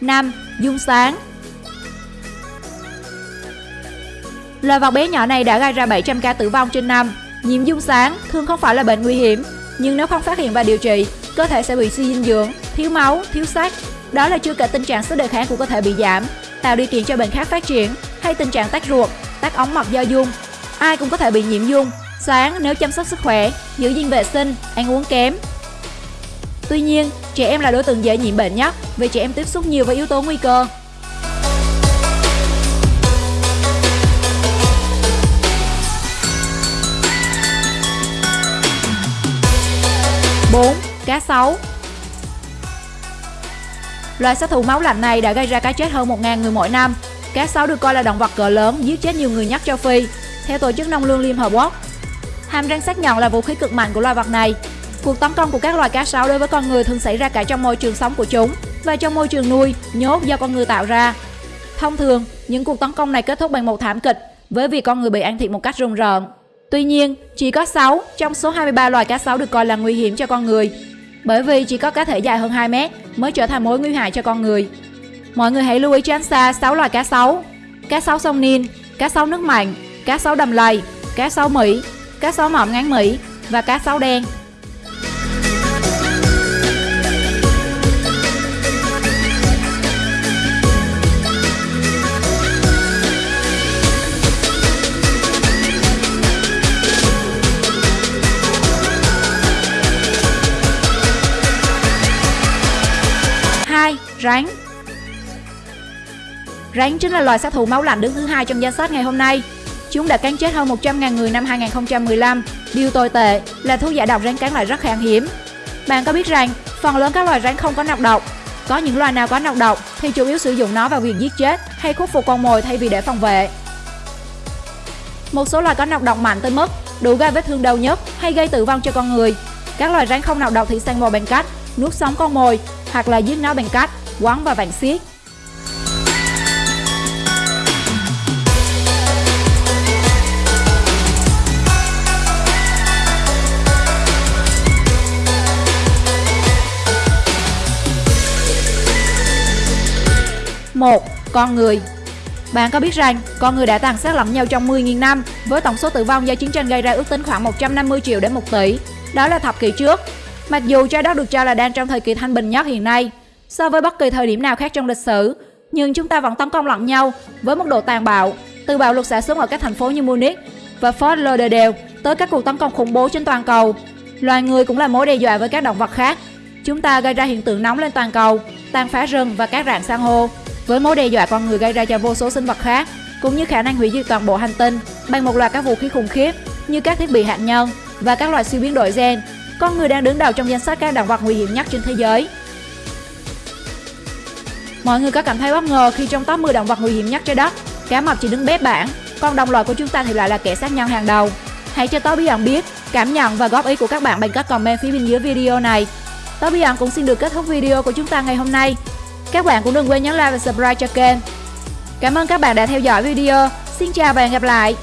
5. Dung sáng Loài vật bé nhỏ này đã gây ra 700 ca tử vong trên năm. Nhiễm dung sáng thường không phải là bệnh nguy hiểm, nhưng nếu không phát hiện và điều trị, cơ thể sẽ bị suy dinh dưỡng, thiếu máu, thiếu sắt. Đó là chưa kể tình trạng sức đề kháng của cơ thể bị giảm, tạo điều kiện cho bệnh khác phát triển, hay tình trạng tắc ruột, tắc ống mật do dung. Ai cũng có thể bị nhiễm dung, sáng nếu chăm sóc sức khỏe, giữ gìn vệ sinh, ăn uống kém. Tuy nhiên, trẻ em là đối tượng dễ nhiễm bệnh nhất vì trẻ em tiếp xúc nhiều với yếu tố nguy cơ. Bốn, Cá sấu Loài sát thủ máu lạnh này đã gây ra cái chết hơn 1.000 người mỗi năm. Cá sấu được coi là động vật cỡ lớn giết chết nhiều người nhất châu Phi, theo Tổ chức Nông lương Liên Hợp Quốc. Hàm răng sắc nhọn là vũ khí cực mạnh của loài vật này. Cuộc tấn công của các loài cá sấu đối với con người thường xảy ra cả trong môi trường sống của chúng và trong môi trường nuôi, nhốt do con người tạo ra. Thông thường, những cuộc tấn công này kết thúc bằng một thảm kịch với việc con người bị ăn thịt một cách rùng rợn. Tuy nhiên, chỉ có 6 trong số 23 loài cá sấu được coi là nguy hiểm cho con người, bởi vì chỉ có cá thể dài hơn 2 mét mới trở thành mối nguy hại cho con người. Mọi người hãy lưu ý tránh xa 6 loài cá sấu: cá sấu sông Nin, cá sấu nước mặn, cá sấu đầm lầy, cá sấu Mỹ, cá sấu mỏm ngắn Mỹ và cá sấu đen. Rắn Rắn chính là loài sát thủ máu lạnh đứng thứ hai trong danh sách ngày hôm nay. Chúng đã cắn chết hơn 100.000 người năm 2015. Điều tồi tệ là thuốc giải độc rắn cắn lại rất khan hiếm. Bạn có biết rằng, phần lớn các loài rắn không có nọc độc. Có những loài nào có nọc độc thì chủ yếu sử dụng nó vào việc giết chết hay khuất phục con mồi thay vì để phòng vệ. Một số loài có nọc độc mạnh tới mức đủ gây vết thương đau nhất hay gây tử vong cho con người. Các loài rắn không nọc độc thì săn mồi bằng cách nuốt sống con mồi hoặc là giết nó bằng cách quấn và vàng xiết. một Con người Bạn có biết rằng con người đã tàn sát lẫn nhau trong 10.000 năm với tổng số tử vong do chiến tranh gây ra ước tính khoảng 150 triệu đến 1 tỷ. Đó là thập kỷ trước. Mặc dù trái đất được cho là đang trong thời kỳ thanh bình nhất hiện nay, so với bất kỳ thời điểm nào khác trong lịch sử, nhưng chúng ta vẫn tấn công lẫn nhau với mức độ tàn bạo, từ bạo lực xả súng ở các thành phố như Munich và Fort Lauderdale tới các cuộc tấn công khủng bố trên toàn cầu. Loài người cũng là mối đe dọa với các động vật khác. Chúng ta gây ra hiện tượng nóng lên toàn cầu, tàn phá rừng và các rạn san hô, với mối đe dọa con người gây ra cho vô số sinh vật khác, cũng như khả năng hủy diệt toàn bộ hành tinh bằng một loạt các vũ khí khủng khiếp như các thiết bị hạt nhân và các loại siêu biến đổi gen con người đang đứng đầu trong danh sách các động vật nguy hiểm nhất trên thế giới. Mọi người có cảm thấy bất ngờ khi trong top 10 động vật nguy hiểm nhất trái đất, cá mập chỉ đứng bếp bảng, còn đồng loại của chúng ta thì lại là kẻ sát nhân hàng đầu. Hãy cho tôi biết ẩn biết cảm nhận và góp ý của các bạn bằng các comment phía bên dưới video này. Tôi Bí ẩn cũng xin được kết thúc video của chúng ta ngày hôm nay. Các bạn cũng đừng quên nhấn like và subscribe cho kênh. Cảm ơn các bạn đã theo dõi video. Xin chào và hẹn gặp lại.